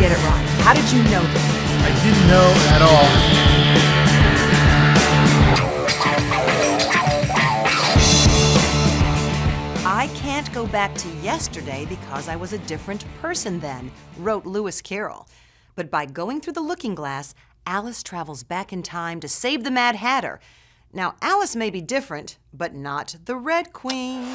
get it right. How did you know this? I didn't know at all. I can't go back to yesterday because I was a different person then, wrote Lewis Carroll. But by going through the looking glass, Alice travels back in time to save the Mad Hatter. Now, Alice may be different, but not the Red Queen.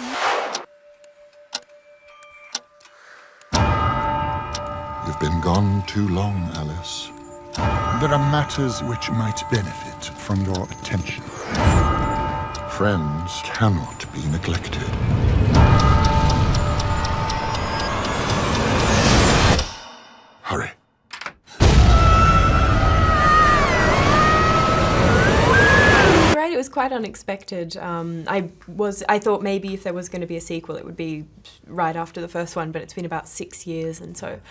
You've been gone too long, Alice. There are matters which might benefit from your attention. Friends cannot be neglected. Hurry. Right, it was quite unexpected. Um, I was, I thought maybe if there was going to be a sequel, it would be right after the first one, but it's been about six years, and so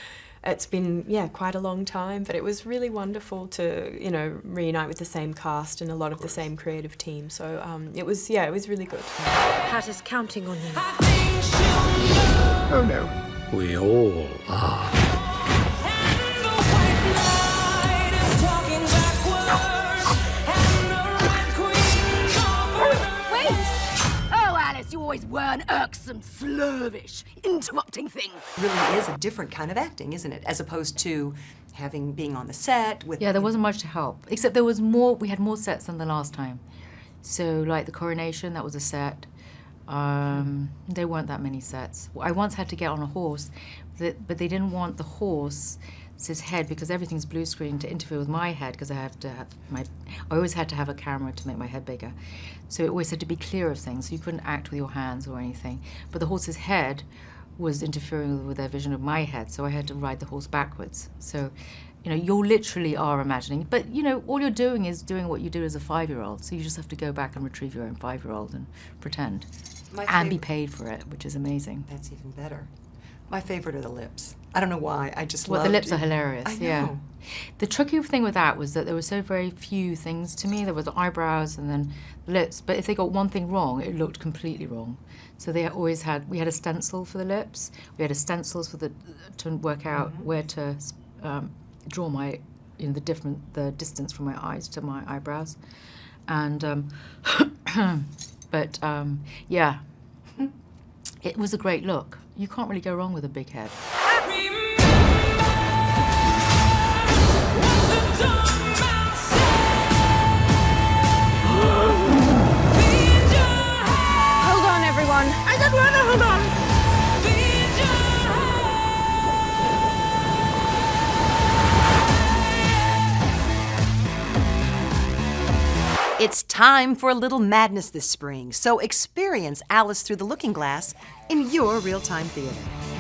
it's been yeah quite a long time. But it was really wonderful to you know reunite with the same cast and a lot of the same creative team. So um, it was yeah, it was really good. Pat is counting on you. Oh no. We all are. Always were an irksome, slurvish, interrupting thing. Really is a different kind of acting, isn't it? As opposed to having being on the set with Yeah, there wasn't much to help, except there was more. We had more sets than the last time. So, like the coronation, that was a set. Um, there weren't that many sets. I once had to get on a horse, but they didn't want the horse his head because everything's blue screen to interfere with my head because I have to have my I always had to have a camera to make my head bigger. So it always had to be clear of things. So you couldn't act with your hands or anything. But the horse's head was interfering with their vision of my head, so I had to ride the horse backwards. So, you know, you literally are imagining. But you know, all you're doing is doing what you do as a five-year-old. So you just have to go back and retrieve your own five-year-old and pretend, My and be paid for it, which is amazing. That's even better. My favorite are the lips. I don't know why. I just Well, love the lips are hilarious. I Yeah. The tricky thing with that was that there were so very few things to me. There was the eyebrows and then lips, but if they got one thing wrong, it looked completely wrong. So they always had. We had a stencil for the lips. We had a stencils for the to work out where to um, draw my, you know, the different the distance from my eyes to my eyebrows, and um, but um, yeah, it was a great look. You can't really go wrong with a big head. Time for a little madness this spring, so experience Alice Through the Looking Glass in your real time theater.